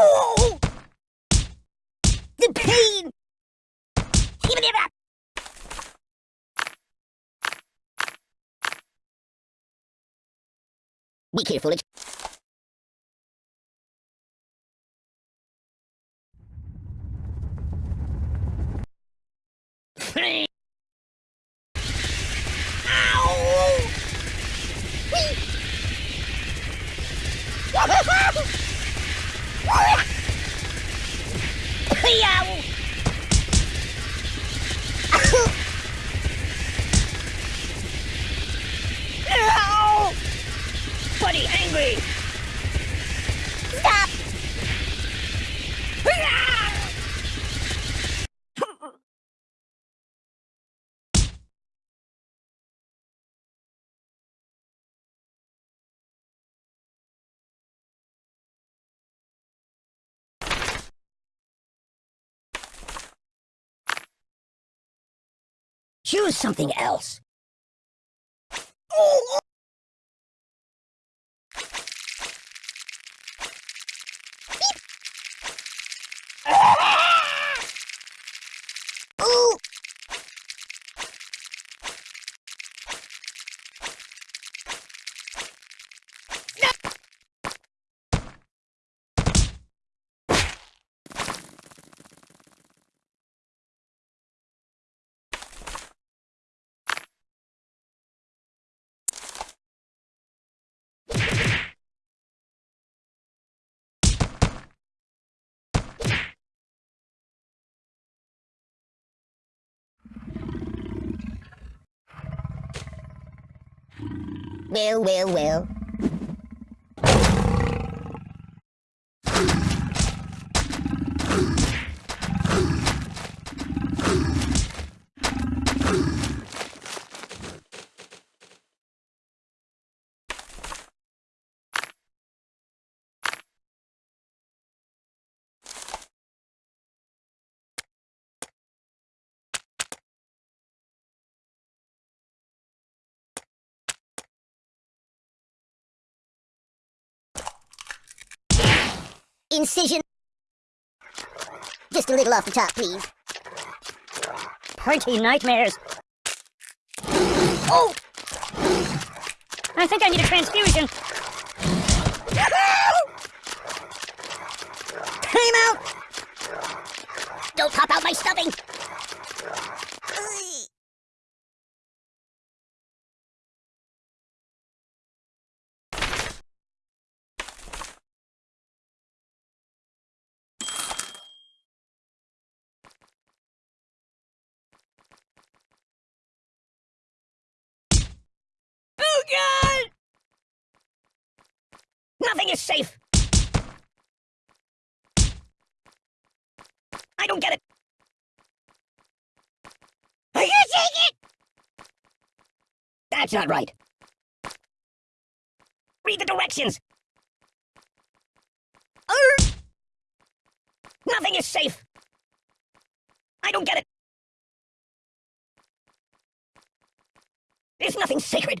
Oh! The pain! Give it up! Be careful, it's... Ow! Yow! Buddy, angry! Stop! Choose something else. Oh! Ooh! Well, well, well. Incision. Just a little off the top, please. Pointy nightmares. Oh! I think I need a transfusion. Time out! Don't pop out my stuffing! Oh god! Nothing is safe! I don't get it! Are you taking it? That's not right. Read the directions! Er! Nothing is safe! I don't get it! There's nothing sacred!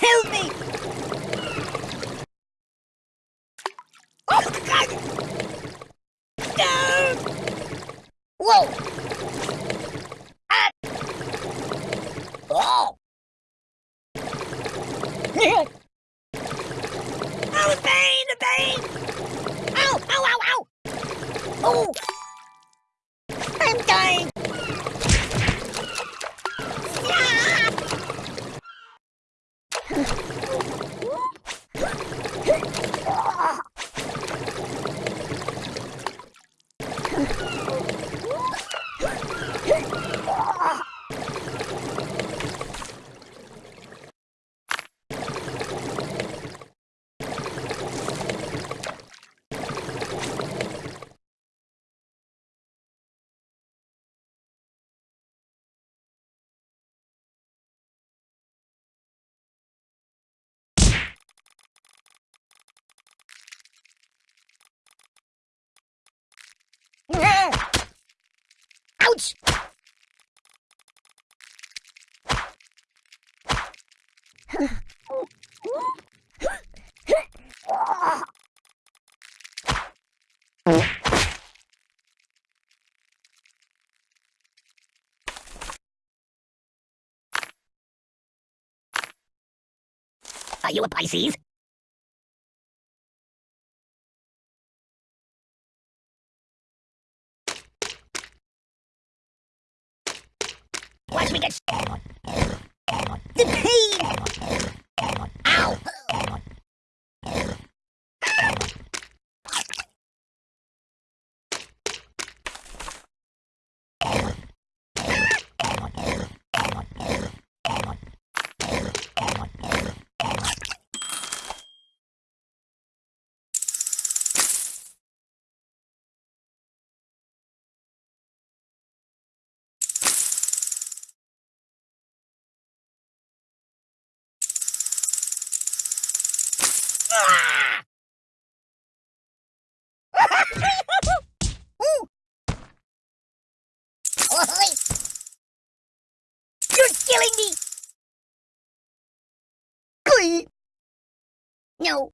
Help me! Oh, God! No! Whoa! Ah! Oh! oh, the pain, pain! Ow, ow, ow, ow! Oh! Ouch! Are you a Pisces? Watch me get The pain! You're killing me! No.